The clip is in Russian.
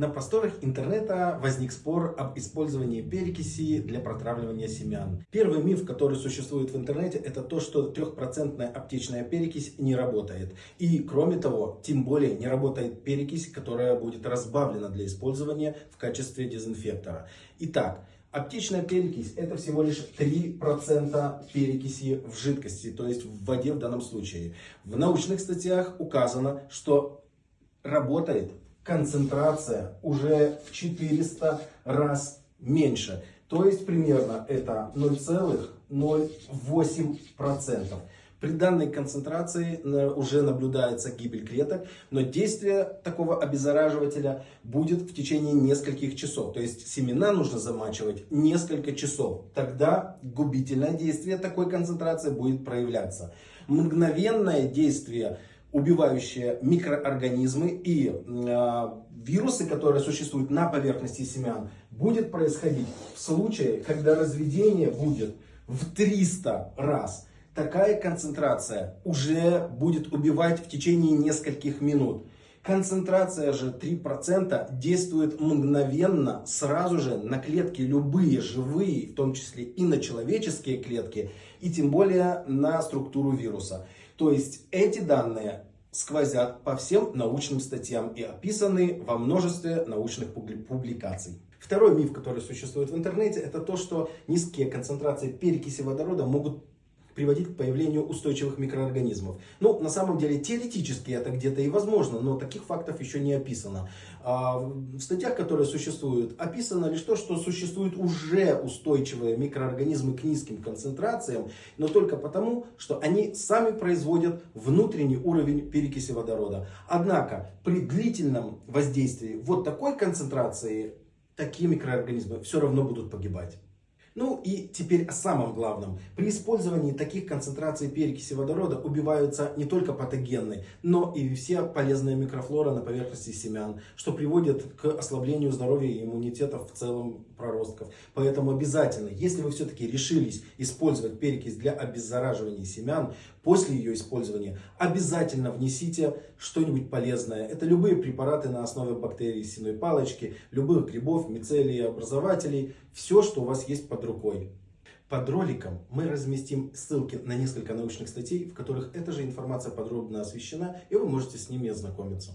На просторах интернета возник спор об использовании перекиси для протравливания семян. Первый миф, который существует в интернете, это то, что трехпроцентная аптечная перекись не работает. И кроме того, тем более не работает перекись, которая будет разбавлена для использования в качестве дезинфектора. Итак, Аптечная перекись это всего лишь 3% перекиси в жидкости, то есть в воде в данном случае. В научных статьях указано, что работает концентрация уже в 400 раз меньше. То есть примерно это 0,08%. При данной концентрации э, уже наблюдается гибель клеток, но действие такого обеззараживателя будет в течение нескольких часов. То есть семена нужно замачивать несколько часов. Тогда губительное действие такой концентрации будет проявляться. Мгновенное действие убивающие микроорганизмы и э, вирусы, которые существуют на поверхности семян, будет происходить в случае, когда разведение будет в 300 раз. Такая концентрация уже будет убивать в течение нескольких минут. Концентрация же 3% действует мгновенно, сразу же на клетки любые живые, в том числе и на человеческие клетки, и тем более на структуру вируса. То есть эти данные сквозят по всем научным статьям и описаны во множестве научных публикаций. Второй миф, который существует в интернете, это то, что низкие концентрации перекиси водорода могут приводить к появлению устойчивых микроорганизмов. Ну, на самом деле, теоретически это где-то и возможно, но таких фактов еще не описано. А в статьях, которые существуют, описано лишь то, что существуют уже устойчивые микроорганизмы к низким концентрациям, но только потому, что они сами производят внутренний уровень перекиси водорода. Однако, при длительном воздействии вот такой концентрации, такие микроорганизмы все равно будут погибать. Ну и теперь о самом главном. При использовании таких концентраций перекиси водорода убиваются не только патогенные, но и все полезные микрофлора на поверхности семян, что приводит к ослаблению здоровья и иммунитета в целом проростков. Поэтому обязательно, если вы все-таки решились использовать перекись для обеззараживания семян, после ее использования обязательно внесите что-нибудь полезное. Это любые препараты на основе бактерий синой палочки, любых грибов, мицелий, образователей, все, что у вас есть под рукой. Под роликом мы разместим ссылки на несколько научных статей, в которых эта же информация подробно освещена, и вы можете с ними ознакомиться.